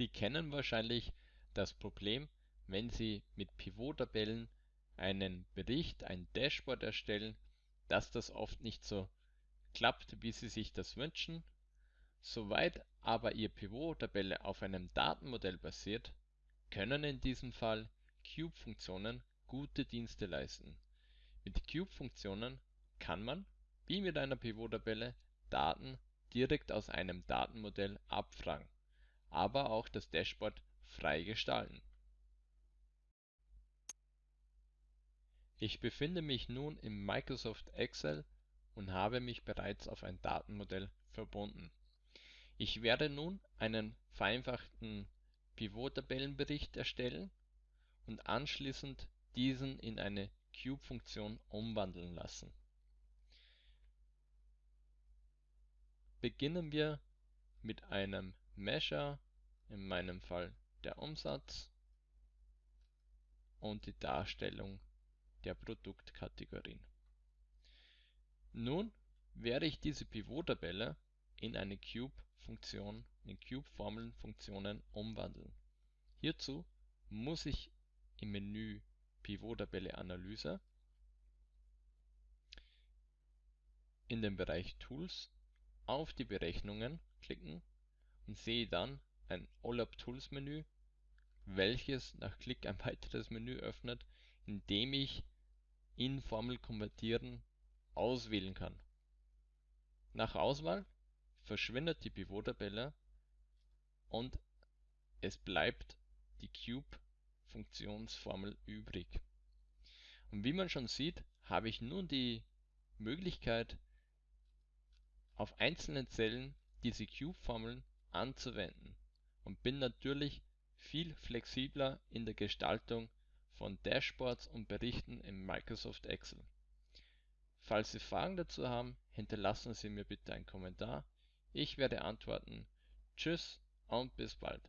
Sie kennen wahrscheinlich das Problem, wenn Sie mit Pivot-Tabellen einen Bericht, ein Dashboard erstellen, dass das oft nicht so klappt, wie Sie sich das wünschen. Soweit aber Ihr Pivot-Tabelle auf einem Datenmodell basiert, können in diesem Fall Cube-Funktionen gute Dienste leisten. Mit Cube-Funktionen kann man, wie mit einer Pivot-Tabelle, Daten direkt aus einem Datenmodell abfragen, aber auch das Dashboard frei gestalten. Ich befinde mich nun im Microsoft Excel und habe mich bereits auf ein Datenmodell verbunden. Ich werde nun einen vereinfachten Pivot-Tabellenbericht erstellen und anschließend diesen in eine Cube-Funktion umwandeln lassen. Beginnen wir mit einem Measure, in meinem Fall der Umsatz und die Darstellung der Produktkategorien. Nun werde ich diese Pivot-Tabelle in eine Cube-Funktion, in Cube-Formelfunktionen umwandeln. Hierzu muss ich im Menü Pivot-Tabelle Analyse in den Bereich Tools auf die Berechnungen klicken und sehe dann ein OLAP Tools Menü, welches nach Klick ein weiteres Menü öffnet, in dem ich in Formel konvertieren auswählen kann. Nach Auswahl verschwindet die Pivot-Tabelle und es bleibt die Cube-Funktionsformel übrig. Und wie man schon sieht, habe ich nun die Möglichkeit, auf einzelnen Zellen diese Cube-Formeln anzuwenden und bin natürlich viel flexibler in der Gestaltung von Dashboards und Berichten in Microsoft Excel. Falls Sie Fragen dazu haben, hinterlassen Sie mir bitte einen Kommentar. Ich werde antworten. Tschüss und bis bald.